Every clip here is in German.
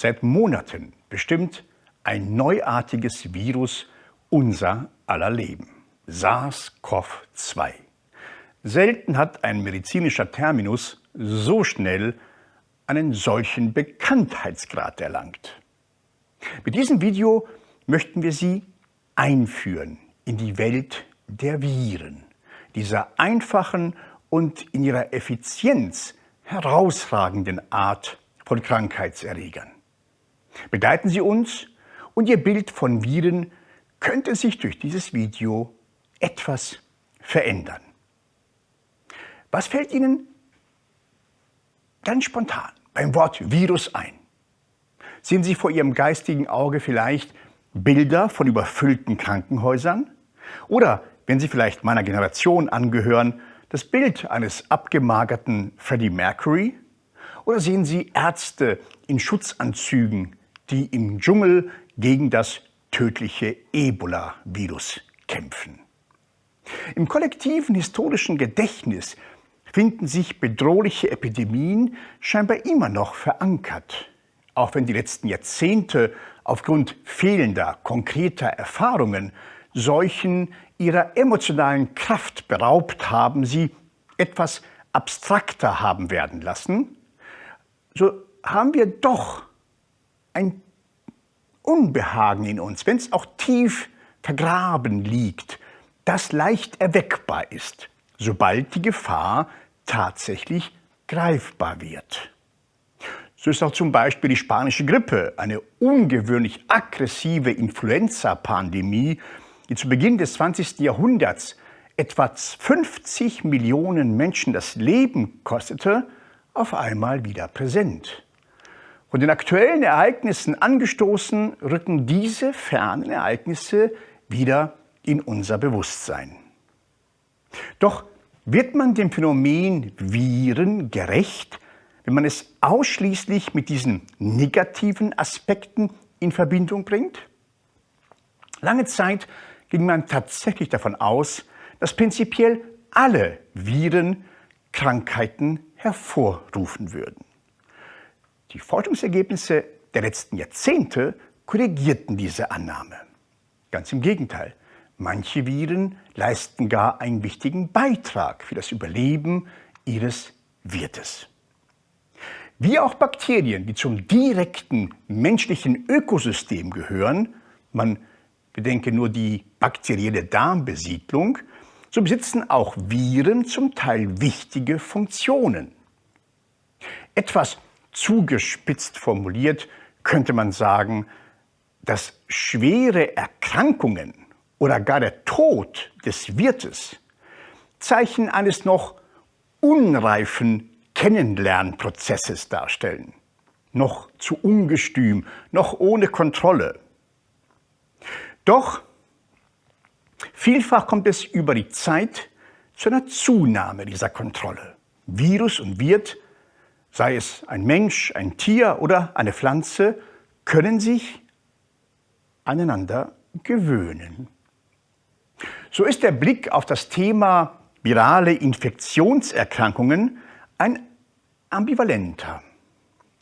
seit Monaten bestimmt ein neuartiges Virus unser aller Leben. SARS-CoV-2. Selten hat ein medizinischer Terminus so schnell einen solchen Bekanntheitsgrad erlangt. Mit diesem Video möchten wir Sie einführen in die Welt der Viren, dieser einfachen und in ihrer Effizienz herausragenden Art von Krankheitserregern. Begleiten Sie uns und Ihr Bild von Viren könnte sich durch dieses Video etwas verändern. Was fällt Ihnen ganz spontan beim Wort Virus ein? Sehen Sie vor Ihrem geistigen Auge vielleicht Bilder von überfüllten Krankenhäusern? Oder, wenn Sie vielleicht meiner Generation angehören, das Bild eines abgemagerten Freddie Mercury? Oder sehen Sie Ärzte in Schutzanzügen, die im Dschungel gegen das tödliche Ebola-Virus kämpfen? Im kollektiven historischen Gedächtnis finden sich bedrohliche Epidemien scheinbar immer noch verankert, auch wenn die letzten Jahrzehnte aufgrund fehlender konkreter Erfahrungen Seuchen ihrer emotionalen Kraft beraubt haben, sie etwas abstrakter haben werden lassen, so haben wir doch ein Unbehagen in uns, wenn es auch tief vergraben liegt, das leicht erweckbar ist, sobald die Gefahr tatsächlich greifbar wird. So ist auch zum Beispiel die spanische Grippe, eine ungewöhnlich aggressive Influenza-Pandemie, die zu Beginn des 20. Jahrhunderts etwa 50 Millionen Menschen das Leben kostete, auf einmal wieder präsent. Von den aktuellen Ereignissen angestoßen, rücken diese fernen Ereignisse wieder in unser Bewusstsein. Doch wird man dem Phänomen Viren gerecht, wenn man es ausschließlich mit diesen negativen Aspekten in Verbindung bringt? Lange Zeit ging man tatsächlich davon aus, dass prinzipiell alle Viren Krankheiten hervorrufen würden. Die Forschungsergebnisse der letzten Jahrzehnte korrigierten diese Annahme. Ganz im Gegenteil, manche Viren leisten gar einen wichtigen Beitrag für das Überleben ihres Wirtes. Wie auch Bakterien, die zum direkten menschlichen Ökosystem gehören, man bedenke nur die bakterielle Darmbesiedlung, so besitzen auch Viren zum Teil wichtige Funktionen. Etwas zugespitzt formuliert könnte man sagen, dass schwere Erkrankungen oder gar der Tod des Wirtes Zeichen eines noch unreifen Kennenlernprozesses darstellen. Noch zu ungestüm, noch ohne Kontrolle. Doch vielfach kommt es über die Zeit zu einer Zunahme dieser Kontrolle. Virus und Wirt, sei es ein Mensch, ein Tier oder eine Pflanze, können sich aneinander gewöhnen. So ist der Blick auf das Thema virale Infektionserkrankungen ein ambivalenter.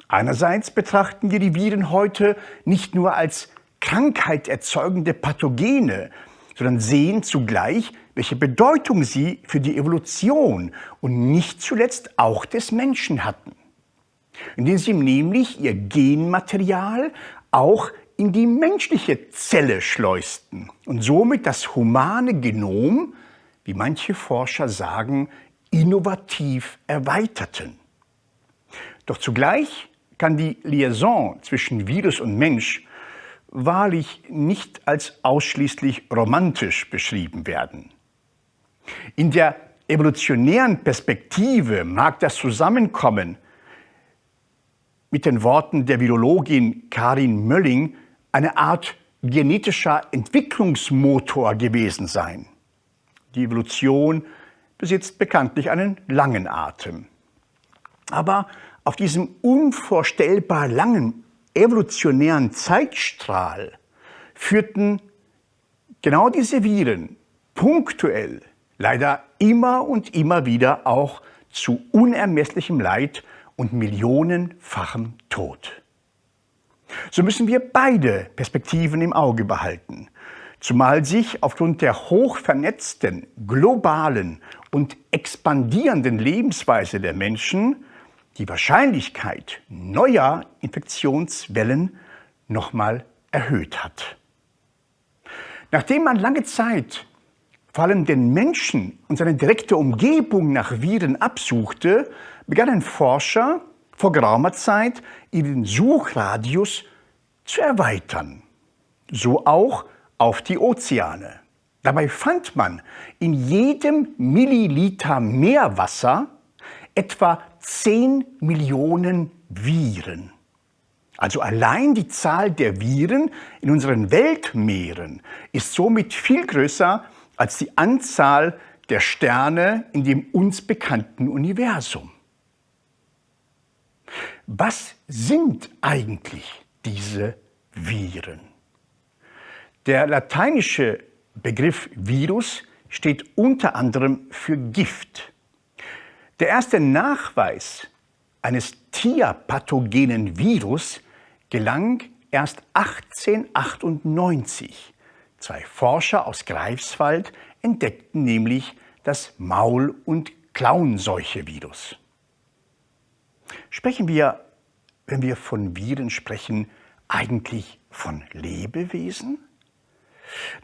Einerseits betrachten wir die Viren heute nicht nur als krankheiterzeugende Pathogene, sondern sehen zugleich, welche Bedeutung sie für die Evolution und nicht zuletzt auch des Menschen hatten. Indem sie nämlich ihr Genmaterial auch in die menschliche Zelle schleusten und somit das humane Genom, wie manche Forscher sagen, innovativ erweiterten. Doch zugleich kann die Liaison zwischen Virus und Mensch wahrlich nicht als ausschließlich romantisch beschrieben werden. In der evolutionären Perspektive mag das Zusammenkommen mit den Worten der Virologin Karin Mölling eine Art genetischer Entwicklungsmotor gewesen sein. Die Evolution besitzt bekanntlich einen langen Atem. Aber auf diesem unvorstellbar langen evolutionären Zeitstrahl führten genau diese Viren punktuell leider immer und immer wieder auch zu unermesslichem Leid und millionenfachem Tod. So müssen wir beide Perspektiven im Auge behalten, zumal sich aufgrund der hochvernetzten, globalen und expandierenden Lebensweise der Menschen die Wahrscheinlichkeit neuer Infektionswellen nochmal erhöht hat. Nachdem man lange Zeit vor allem den Menschen und seine direkte Umgebung nach Viren absuchte, begannen Forscher vor geraumer Zeit ihren Suchradius zu erweitern. So auch auf die Ozeane. Dabei fand man in jedem Milliliter Meerwasser etwa 10 Millionen Viren. Also allein die Zahl der Viren in unseren Weltmeeren ist somit viel größer als die Anzahl der Sterne in dem uns bekannten Universum. Was sind eigentlich diese Viren? Der lateinische Begriff Virus steht unter anderem für Gift. Der erste Nachweis eines tierpathogenen Virus gelang erst 1898. Zwei Forscher aus Greifswald entdeckten nämlich das Maul- und Klauenseuche-Virus. Sprechen wir, wenn wir von Viren sprechen, eigentlich von Lebewesen?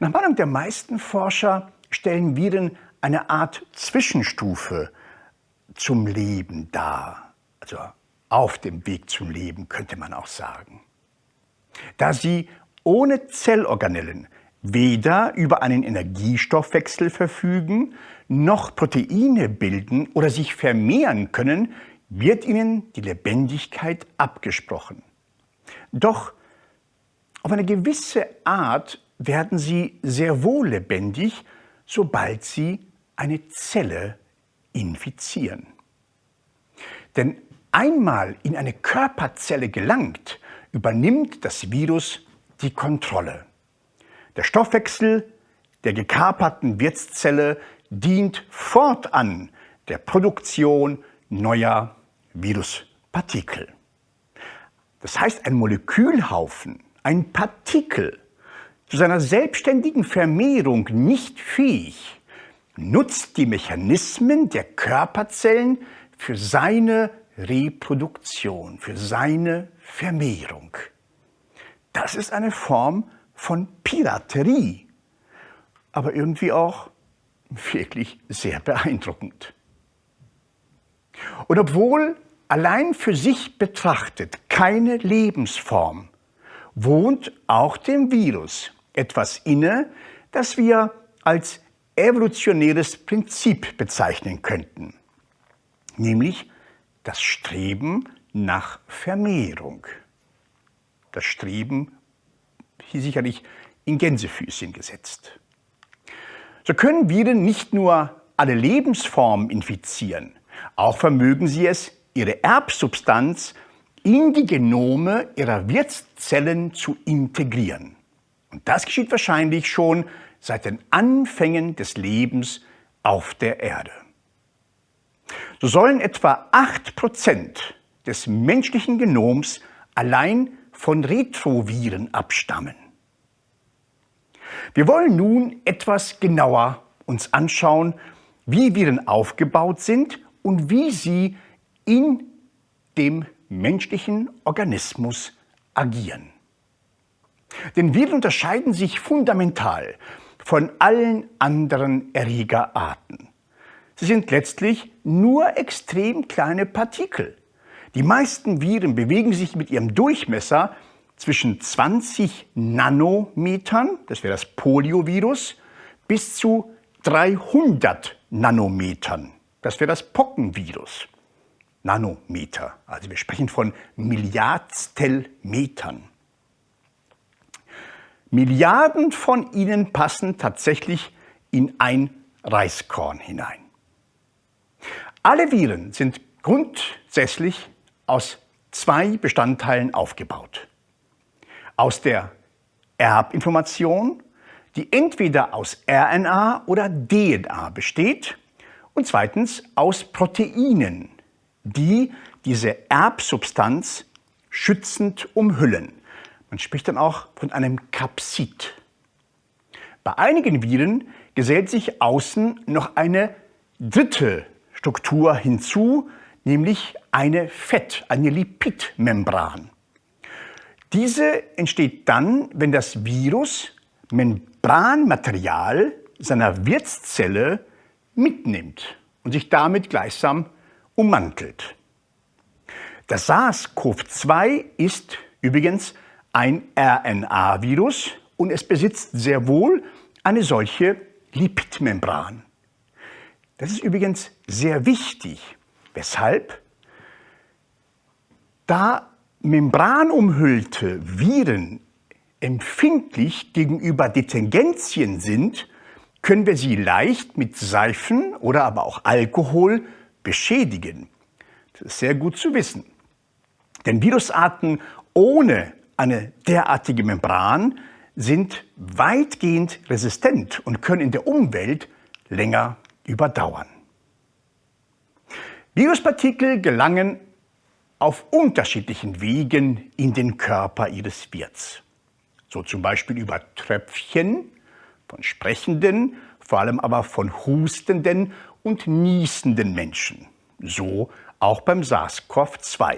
Nach Meinung der meisten Forscher stellen Viren eine Art Zwischenstufe zum Leben dar. Also auf dem Weg zum Leben könnte man auch sagen. Da sie ohne Zellorganellen weder über einen Energiestoffwechsel verfügen, noch Proteine bilden oder sich vermehren können, wird ihnen die Lebendigkeit abgesprochen. Doch auf eine gewisse Art werden sie sehr wohl lebendig, sobald sie eine Zelle infizieren. Denn einmal in eine Körperzelle gelangt, übernimmt das Virus die Kontrolle. Der Stoffwechsel der gekaperten Wirtszelle dient fortan der Produktion neuer Viruspartikel. Das heißt, ein Molekülhaufen, ein Partikel, zu seiner selbstständigen Vermehrung nicht fähig, nutzt die Mechanismen der Körperzellen für seine Reproduktion, für seine Vermehrung. Das ist eine Form von Piraterie, aber irgendwie auch wirklich sehr beeindruckend. Und obwohl allein für sich betrachtet keine Lebensform, wohnt auch dem Virus etwas inne, das wir als evolutionäres Prinzip bezeichnen könnten, nämlich das Streben nach Vermehrung. Das Streben hier sicherlich in Gänsefüßchen gesetzt. So können Viren nicht nur alle Lebensformen infizieren, auch vermögen sie es, ihre Erbsubstanz in die Genome ihrer Wirtszellen zu integrieren. Und das geschieht wahrscheinlich schon seit den Anfängen des Lebens auf der Erde. So sollen etwa 8% des menschlichen Genoms allein von Retroviren abstammen. Wir wollen nun etwas genauer uns anschauen, wie Viren aufgebaut sind und wie sie in dem menschlichen Organismus agieren. Denn Viren unterscheiden sich fundamental von allen anderen Erregerarten. Sie sind letztlich nur extrem kleine Partikel. Die meisten Viren bewegen sich mit ihrem Durchmesser zwischen 20 Nanometern, das wäre das Poliovirus, bis zu 300 Nanometern, das wäre das Pockenvirus. Nanometer, also wir sprechen von Milliardstelmetern. Milliarden von ihnen passen tatsächlich in ein Reiskorn hinein. Alle Viren sind grundsätzlich aus zwei Bestandteilen aufgebaut. Aus der Erbinformation, die entweder aus RNA oder DNA besteht, und zweitens aus Proteinen, die diese Erbsubstanz schützend umhüllen. Man spricht dann auch von einem Kapsid. Bei einigen Viren gesellt sich außen noch eine dritte Struktur hinzu, nämlich eine Fett-, eine Lipidmembran. Diese entsteht dann, wenn das Virus Membranmaterial seiner Wirtszelle mitnimmt und sich damit gleichsam ummantelt. Das SARS-CoV-2 ist übrigens ein RNA-Virus und es besitzt sehr wohl eine solche Lipidmembran. Das ist übrigens sehr wichtig. Weshalb? Da membranumhüllte Viren empfindlich gegenüber Detergenzien sind, können wir sie leicht mit Seifen oder aber auch Alkohol beschädigen. Das ist sehr gut zu wissen. Denn Virusarten ohne eine derartige Membran sind weitgehend resistent und können in der Umwelt länger überdauern. Viruspartikel gelangen auf unterschiedlichen Wegen in den Körper ihres Wirts. So zum Beispiel über Tröpfchen von sprechenden, vor allem aber von hustenden und niesenden Menschen. So auch beim SARS-CoV-2.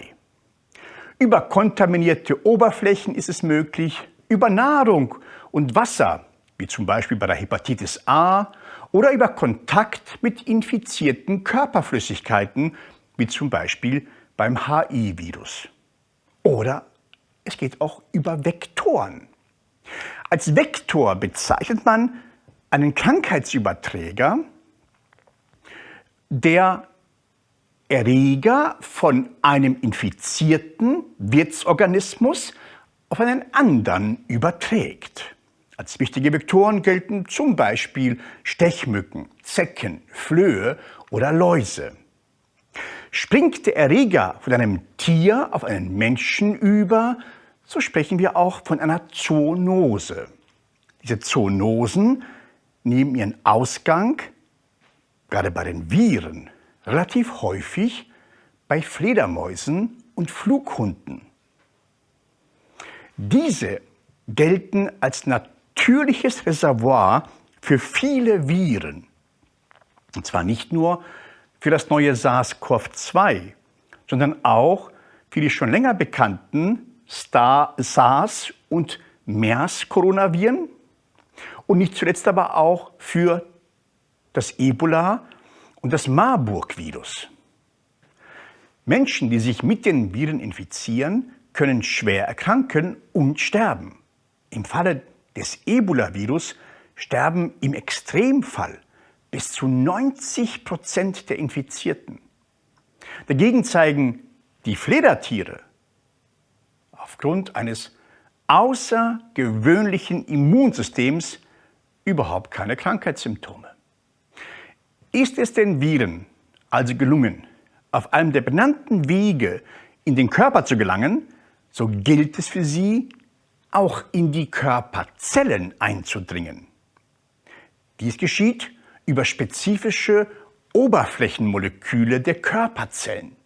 Über kontaminierte Oberflächen ist es möglich, über Nahrung und Wasser, wie zum Beispiel bei der Hepatitis A, oder über Kontakt mit infizierten Körperflüssigkeiten, wie zum Beispiel beim HI-Virus. Oder es geht auch über Vektoren. Als Vektor bezeichnet man einen Krankheitsüberträger, der Erreger von einem infizierten Wirtsorganismus auf einen anderen überträgt. Als wichtige Vektoren gelten zum Beispiel Stechmücken, Zecken, Flöhe oder Läuse. Springt der Erreger von einem Tier auf einen Menschen über, so sprechen wir auch von einer Zoonose. Diese Zoonosen nehmen ihren Ausgang, gerade bei den Viren, relativ häufig bei Fledermäusen und Flughunden. Diese gelten als natürliches Reservoir für viele Viren. Und zwar nicht nur für das neue SARS-CoV-2, sondern auch für die schon länger bekannten SARS- und MERS-Coronaviren und nicht zuletzt aber auch für das Ebola und das Marburg-Virus. Menschen, die sich mit den Viren infizieren, können schwer erkranken und sterben. Im Falle des Ebola-Virus sterben im Extremfall bis zu 90 Prozent der Infizierten. Dagegen zeigen die Fledertiere aufgrund eines außergewöhnlichen Immunsystems überhaupt keine Krankheitssymptome. Ist es den Viren also gelungen, auf einem der benannten Wege in den Körper zu gelangen, so gilt es für sie, auch in die Körperzellen einzudringen. Dies geschieht über spezifische Oberflächenmoleküle der Körperzellen.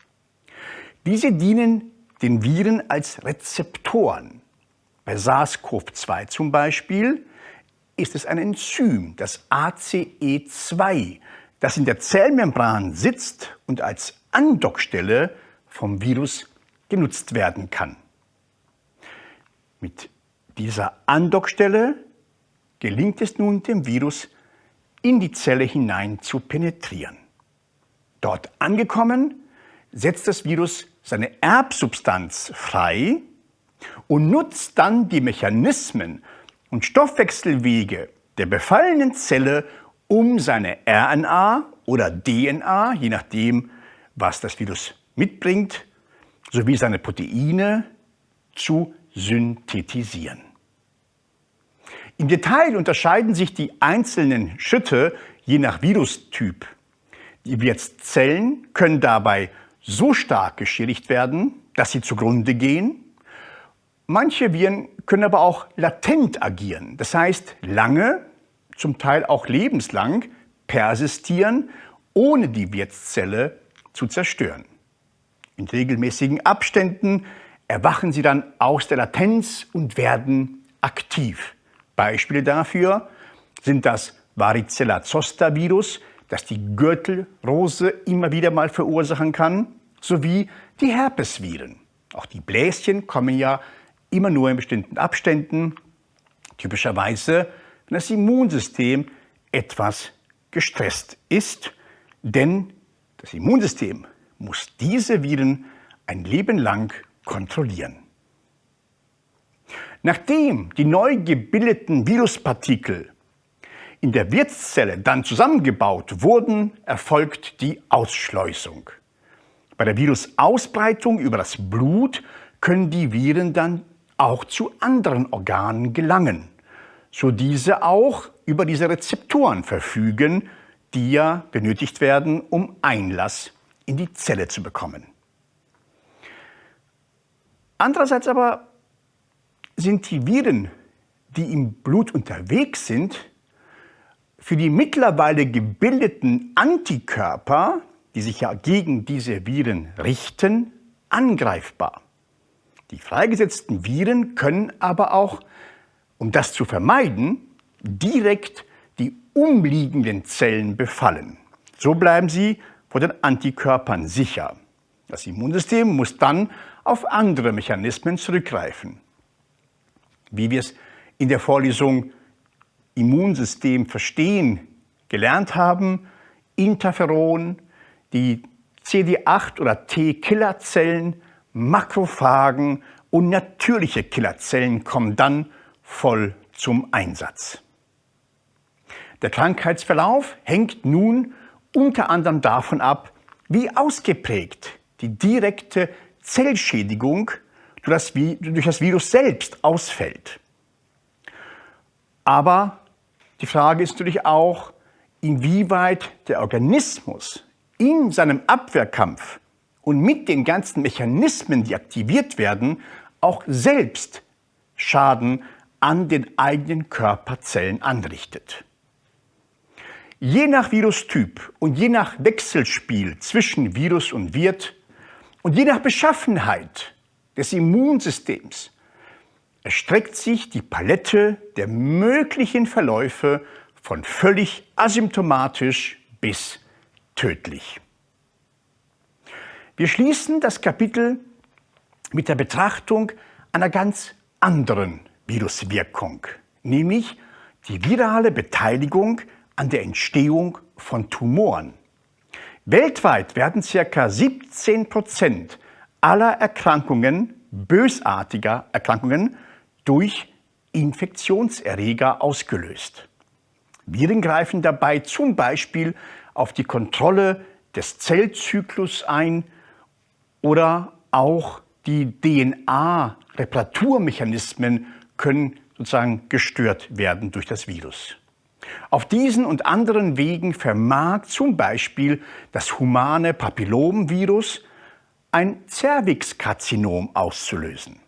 Diese dienen den Viren als Rezeptoren. Bei SARS-CoV-2 zum Beispiel ist es ein Enzym, das ACE2, das in der Zellmembran sitzt und als Andockstelle vom Virus genutzt werden kann. Mit dieser Andockstelle gelingt es nun dem Virus, in die Zelle hinein zu penetrieren. Dort angekommen, setzt das Virus seine Erbsubstanz frei und nutzt dann die Mechanismen und Stoffwechselwege der befallenen Zelle, um seine RNA oder DNA, je nachdem, was das Virus mitbringt, sowie seine Proteine zu synthetisieren. Im Detail unterscheiden sich die einzelnen Schritte je nach Virustyp. Die Wirtszellen können dabei so stark geschädigt werden, dass sie zugrunde gehen. Manche Viren können aber auch latent agieren, das heißt lange, zum Teil auch lebenslang persistieren, ohne die Wirtszelle zu zerstören. In regelmäßigen Abständen erwachen sie dann aus der Latenz und werden aktiv. Beispiele dafür sind das Varicella-Zoster-Virus, das die Gürtelrose immer wieder mal verursachen kann, sowie die Herpesviren. Auch die Bläschen kommen ja immer nur in bestimmten Abständen, typischerweise, wenn das Immunsystem etwas gestresst ist, denn das Immunsystem muss diese Viren ein Leben lang kontrollieren. Nachdem die neu gebildeten Viruspartikel in der Wirtszelle dann zusammengebaut wurden, erfolgt die Ausschleusung. Bei der Virusausbreitung über das Blut können die Viren dann auch zu anderen Organen gelangen, so diese auch über diese Rezeptoren verfügen, die ja benötigt werden, um Einlass in die Zelle zu bekommen. Andererseits aber sind die Viren, die im Blut unterwegs sind, für die mittlerweile gebildeten Antikörper, die sich ja gegen diese Viren richten, angreifbar. Die freigesetzten Viren können aber auch, um das zu vermeiden, direkt die umliegenden Zellen befallen. So bleiben sie vor den Antikörpern sicher. Das Immunsystem muss dann auf andere Mechanismen zurückgreifen. Wie wir es in der Vorlesung Immunsystem verstehen gelernt haben, Interferon, die CD8 oder T-Killerzellen, Makrophagen und natürliche Killerzellen kommen dann voll zum Einsatz. Der Krankheitsverlauf hängt nun unter anderem davon ab, wie ausgeprägt die direkte Zellschädigung durch das Virus selbst ausfällt. Aber die Frage ist natürlich auch, inwieweit der Organismus in seinem Abwehrkampf und mit den ganzen Mechanismen, die aktiviert werden, auch selbst Schaden an den eigenen Körperzellen anrichtet. Je nach Virustyp und je nach Wechselspiel zwischen Virus und Wirt und je nach Beschaffenheit des Immunsystems erstreckt sich die Palette der möglichen Verläufe von völlig asymptomatisch bis tödlich. Wir schließen das Kapitel mit der Betrachtung einer ganz anderen Viruswirkung, nämlich die virale Beteiligung an der Entstehung von Tumoren. Weltweit werden ca. 17 Prozent aller Erkrankungen, bösartiger Erkrankungen, durch Infektionserreger ausgelöst. Viren greifen dabei zum Beispiel auf die Kontrolle des Zellzyklus ein oder auch die DNA-Reparaturmechanismen können sozusagen gestört werden durch das Virus. Auf diesen und anderen Wegen vermag zum Beispiel das humane Papillomvirus ein Zervixkarzinom auszulösen.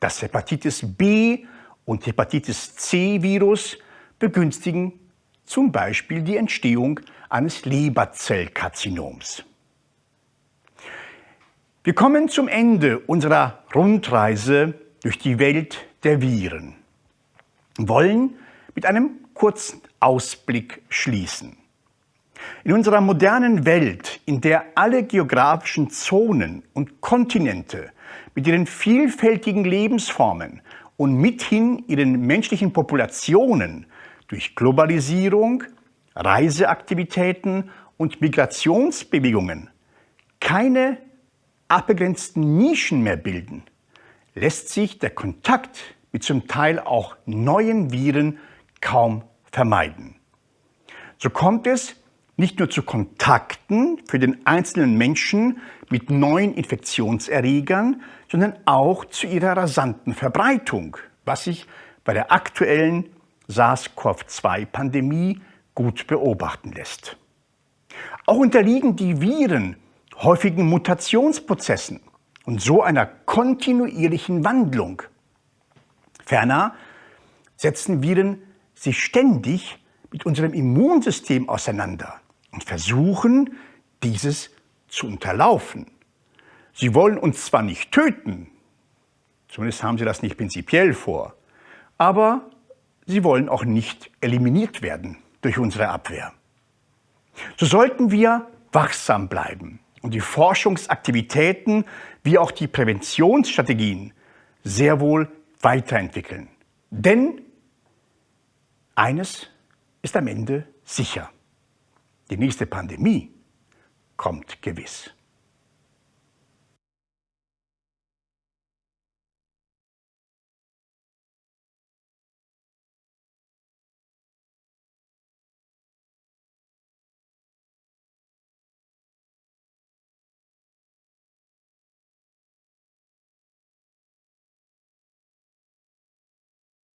Das Hepatitis B und Hepatitis C-Virus begünstigen zum Beispiel die Entstehung eines Leberzellkarzinoms. Wir kommen zum Ende unserer Rundreise durch die Welt der Viren wollen mit einem kurzen Ausblick schließen. In unserer modernen Welt, in der alle geografischen Zonen und Kontinente mit ihren vielfältigen Lebensformen und mithin ihren menschlichen Populationen durch Globalisierung, Reiseaktivitäten und Migrationsbewegungen keine abbegrenzten Nischen mehr bilden, lässt sich der Kontakt mit zum Teil auch neuen Viren kaum vermeiden. So kommt es nicht nur zu Kontakten für den einzelnen Menschen mit neuen Infektionserregern, sondern auch zu ihrer rasanten Verbreitung, was sich bei der aktuellen SARS-CoV-2-Pandemie gut beobachten lässt. Auch unterliegen die Viren häufigen Mutationsprozessen und so einer kontinuierlichen Wandlung. Ferner setzen Viren sich ständig mit unserem Immunsystem auseinander und versuchen, dieses zu unterlaufen. Sie wollen uns zwar nicht töten, Zumindest haben sie das nicht prinzipiell vor. Aber sie wollen auch nicht eliminiert werden durch unsere Abwehr. So sollten wir wachsam bleiben und die Forschungsaktivitäten wie auch die Präventionsstrategien sehr wohl weiterentwickeln. Denn eines ist am Ende sicher. Die nächste Pandemie kommt gewiss.